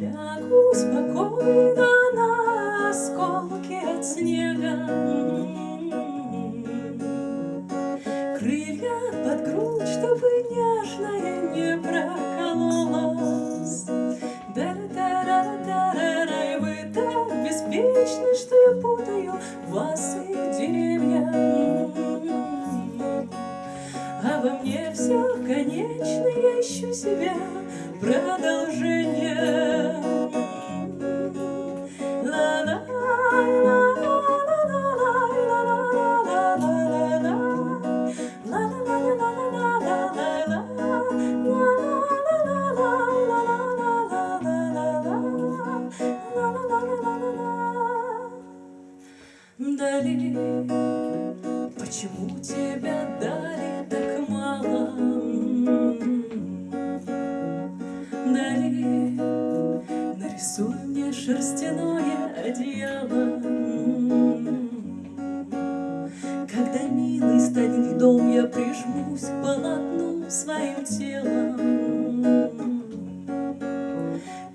Лягу спокойно на осколки от снега. Крылья под грудь, чтобы нежное не прокололось. Да-да-да-да-да-да, и вы так беспечны, что я путаю вас и деревья. А во мне все конечно, я ищу себя Дали, почему тебя дали так мало? Дали, нарисуй мне шерстяное одеяло. Когда милый станет дом, я прижмусь полотну своим телом.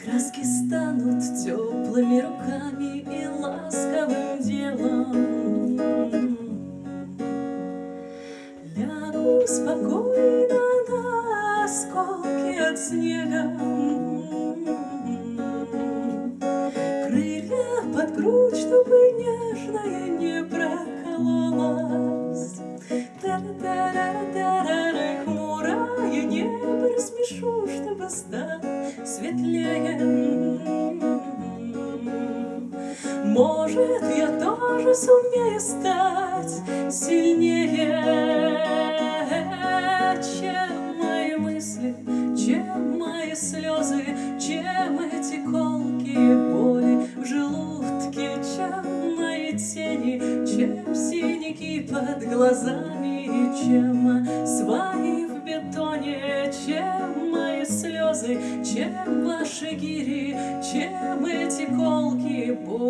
Краски станут теплыми руками тоже сумею стать сильнее, чем мои мысли, чем мои слезы, чем эти колкие боли в желудке, чем мои тени, чем синяки под глазами, чем свои в бетоне, чем мои слезы, чем ваши гири, чем эти колкие боли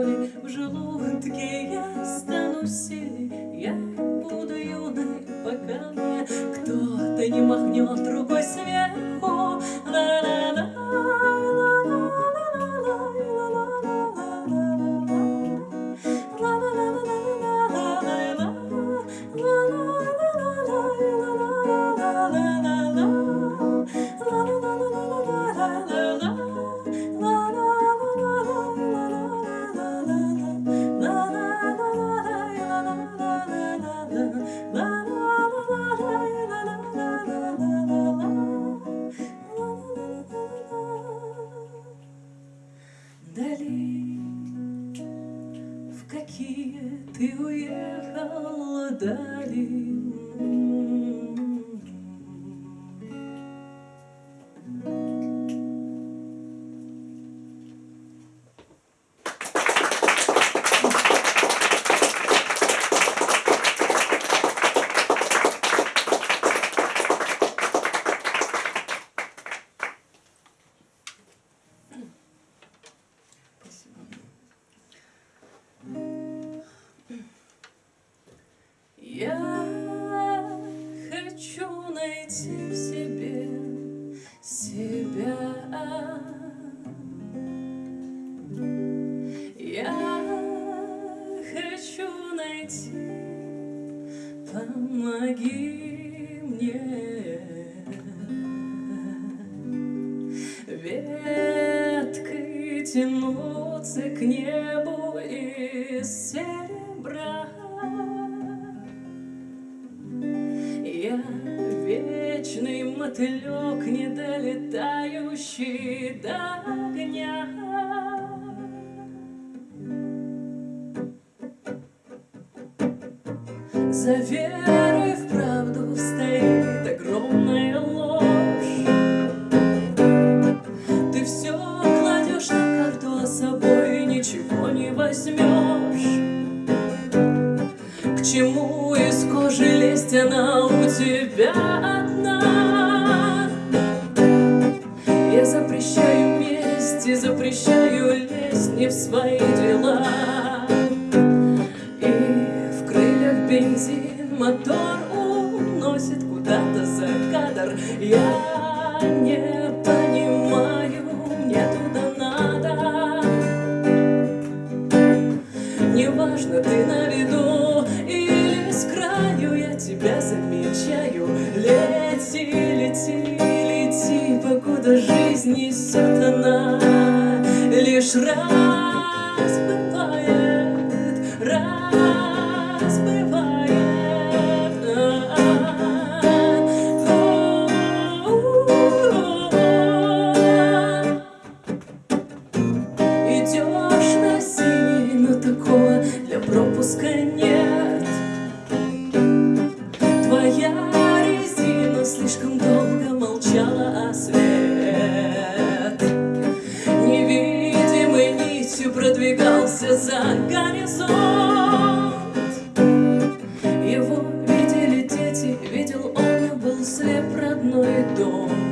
бегущий до огня. Завет неважно, ты на виду или с краю я тебя замечаю. Лети, лети, лети, покуда жизнь несет она лишь раз. слеп родной дом.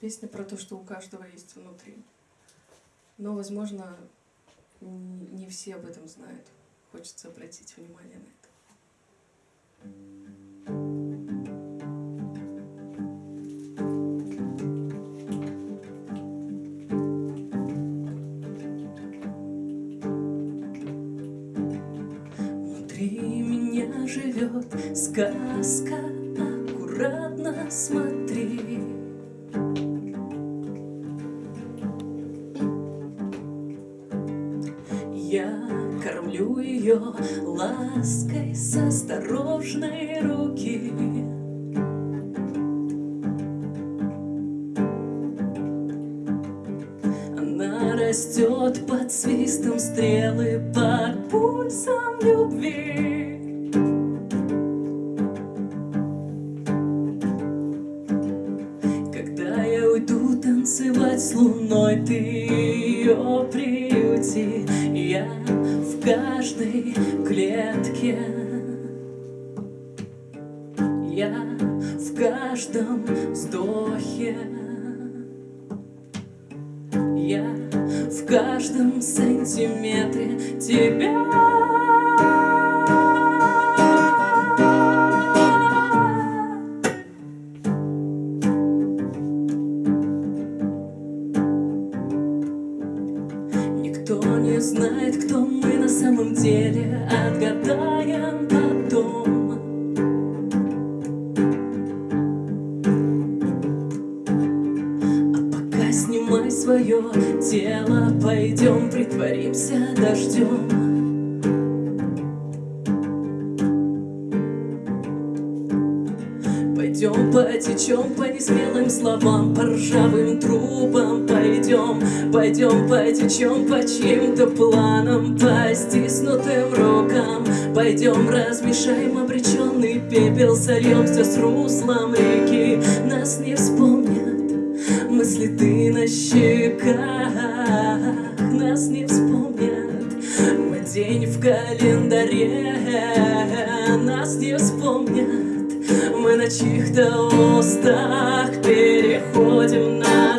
Песня про то, что у каждого есть внутри. Но, возможно, не все об этом знают. Хочется обратить внимание на это. Внутри меня живет сказка. лаской с осторожной руки. Она растет под свистом стрелы, под пульсом любви. железной клетке. Я в каждом вздохе, я в каждом сантиметре тебя. знает, кто мы на самом деле. Отгадаем потом. А пока снимай свое тело Пойдем притворимся дождем. Пойдем потечем по несмелым словам, по ржавым трубам. Пойдем, пойдем потечем по чьим-то планам, по стиснутым рукам. Пойдем размешаем обреченный пепел, сольемся с руслом реки. Нас не вспомнят мысли ты на щеках, нас не вспомнят Мы день в календаре, нас не вспомнят мы на чьих-то устах. Переходим на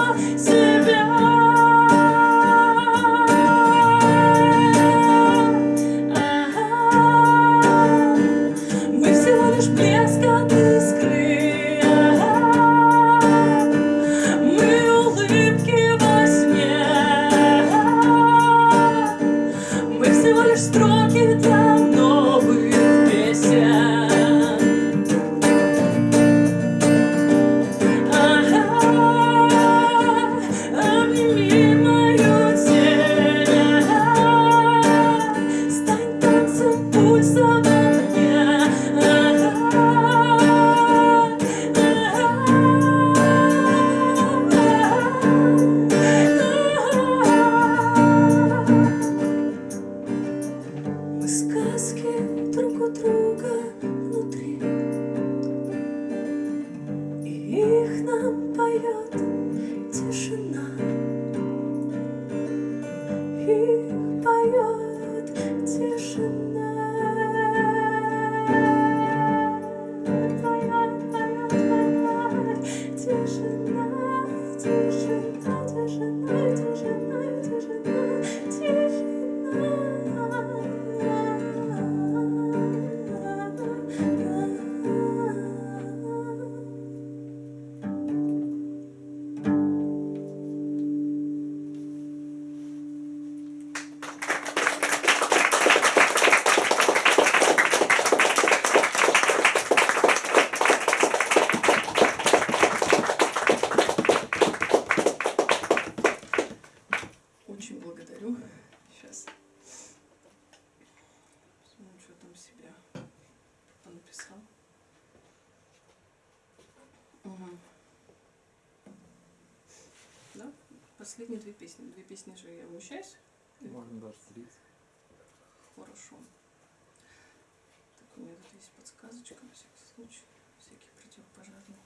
случай. Всякие противопожарные.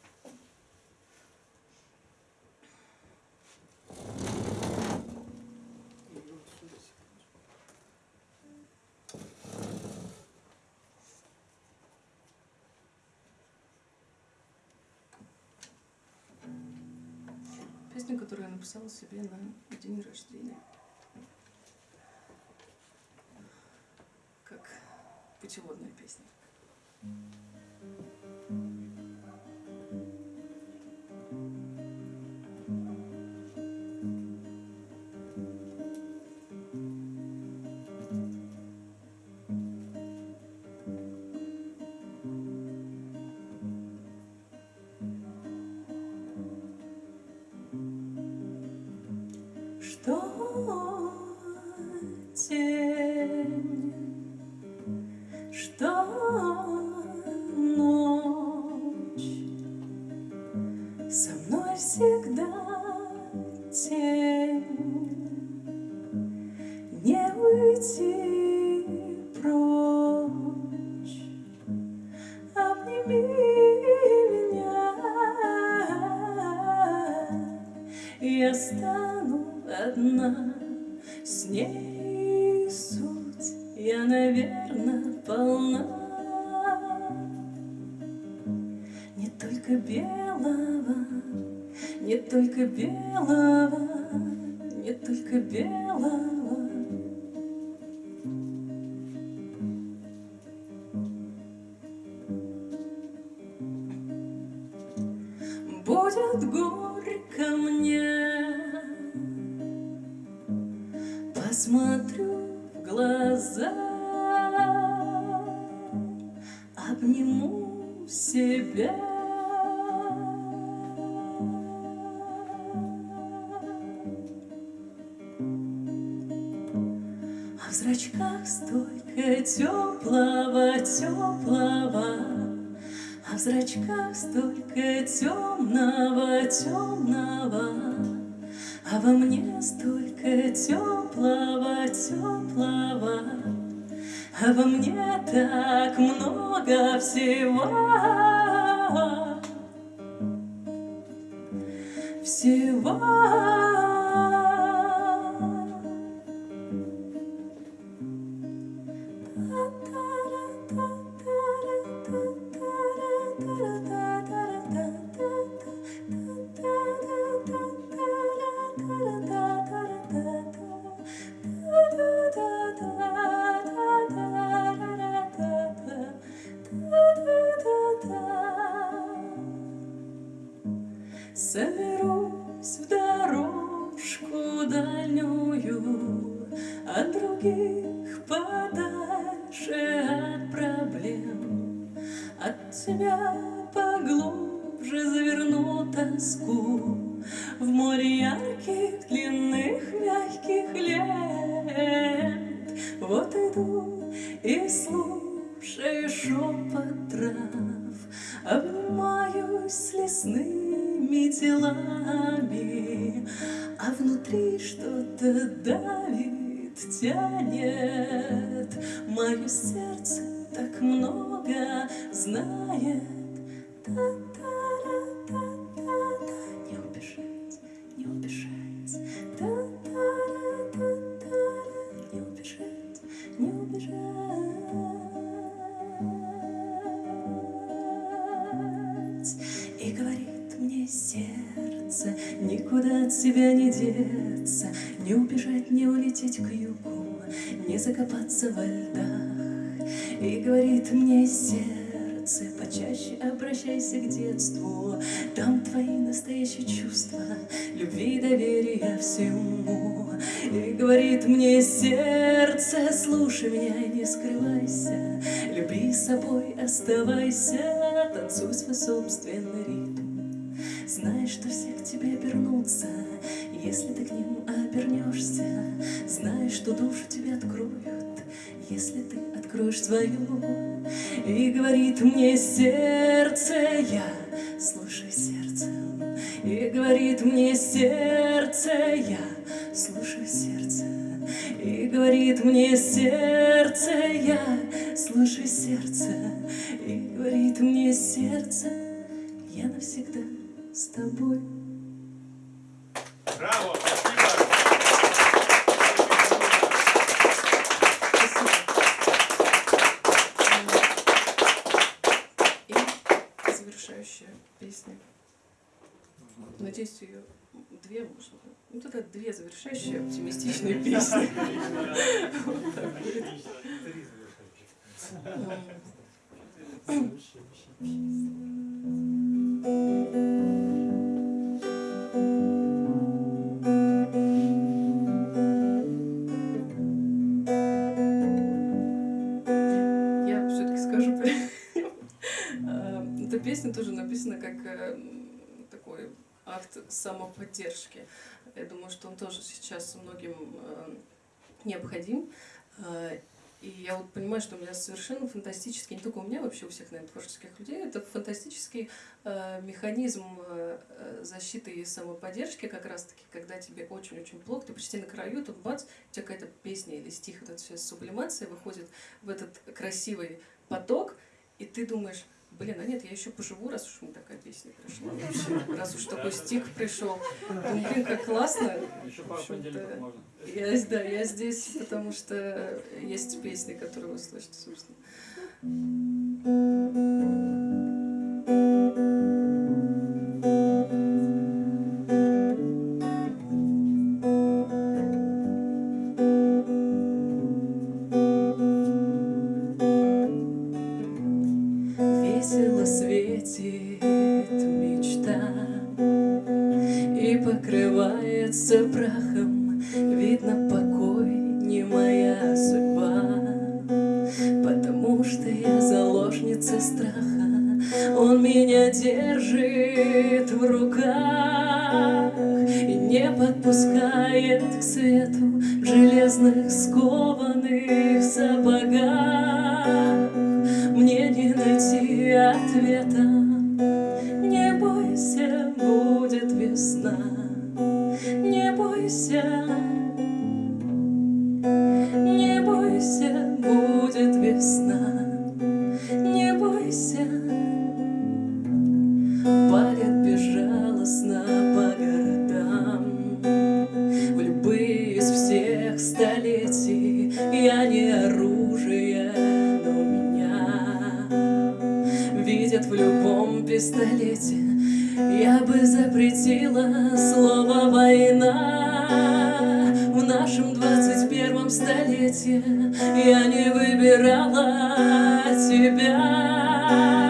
Песню, которую я написала себе на день рождения. Как путеводная Будет горько мне, посмотрю в глаза, обниму себя. Зрачках столько темного, темного, А во мне столько теплого, теплого, А во мне так много всего. Всего. Вот иду и слушаю шепот трав Обнимаюсь с лесными телами, А внутри что-то давит, тянет. Мое сердце так много знает. Та-та-ра-та-та-та. Улететь к югу, не закопаться во льдах. И говорит мне сердце, почаще обращайся к детству, Там твои настоящие чувства, любви, доверия всему. И говорит мне сердце, слушай меня и не скрывайся, Люби собой, оставайся, танцуй свой собственный ритм. Знаешь, что все к тебе обернутся, если ты к ним обернешься. Знаешь, что душу тебе откроют, если ты откроешь свою. И говорит мне сердце, я слушай сердце. И говорит мне сердце, я слушаю сердце. И говорит мне сердце, я слушаю сердце. И говорит мне сердце, я навсегда с тобой. Браво! Спасибо! И завершающая песня. Надеюсь, ее две можно. Ну тогда две завершающие оптимистичные песни. Вот так тоже написана как э, м, такой акт самоподдержки. Я думаю, что он тоже сейчас многим э, необходим. Э, И я вот понимаю, что у меня совершенно фантастический, не только у меня, вообще у всех, наверное, творческих людей, это фантастический э, механизм э, защиты и самоподдержки как раз-таки, когда тебе очень-очень плохо, ты почти на краю, тут бац, у тебя какая-то песня или стих, вот эта вся сублимация выходит в этот красивый поток, и ты думаешь, Блин, а нет, я еще поживу, раз уж такая песня пришла. Вообще, раз уж такой стик пришел. Думаю, блин, как классно. Еще пару понедельников можно. Я, да, я здесь, потому что есть песни, которые вы слышите, собственно. и покрывается прахом, Видно, покой не моя судьба, Потому что я заложница страха, Он меня держит в руках И не подпускает к свету железных скованных. Я не оружие, но меня. Видят в любом пистолете Я бы запретила слово «война» В нашем двадцать первом столетии Я не выбирала тебя.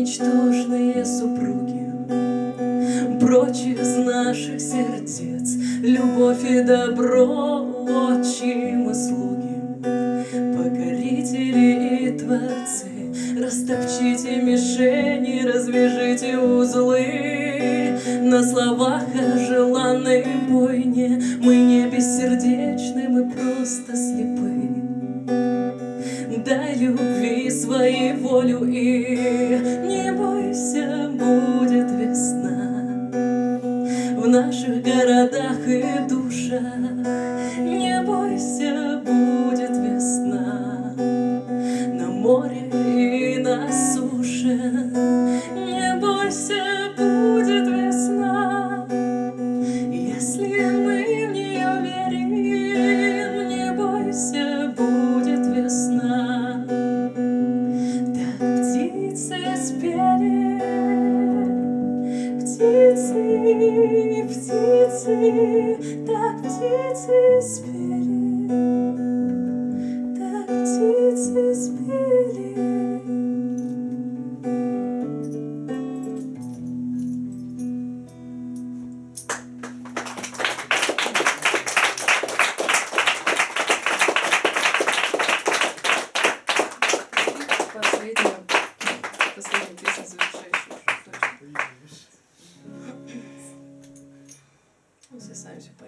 ничтожные супруги, Прочь из наших сердец любовь и добро. Nie bój się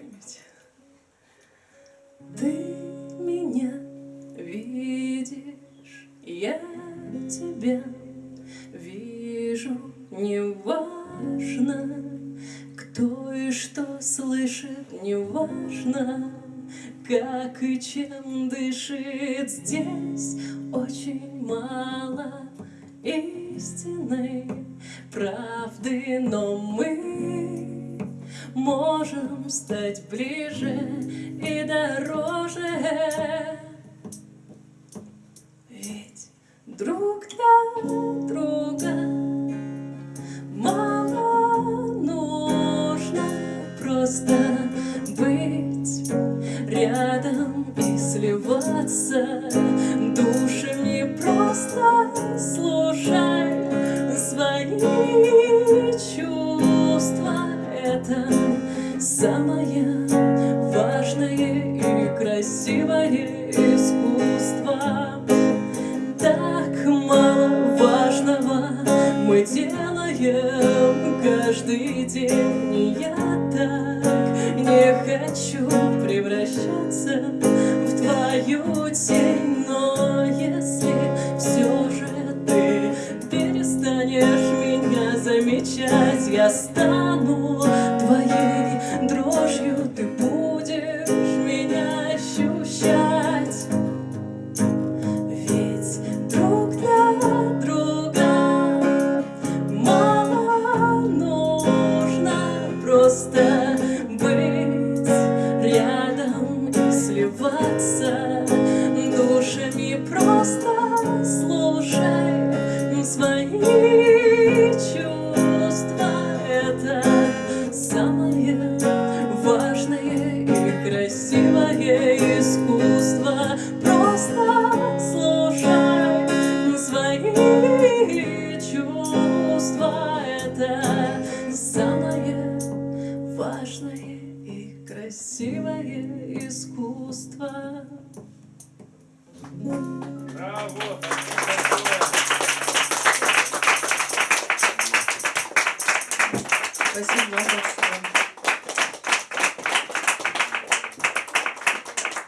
какой-нибудь. Ты меня видишь, я тебя вижу, неважно, кто и что слышит, неважно, как и чем дышит здесь очень мало истины, правды, но мы можем стать ближе и дороже. Ведь друг для друга мало нужно просто быть рядом и сливаться душами просто слушать.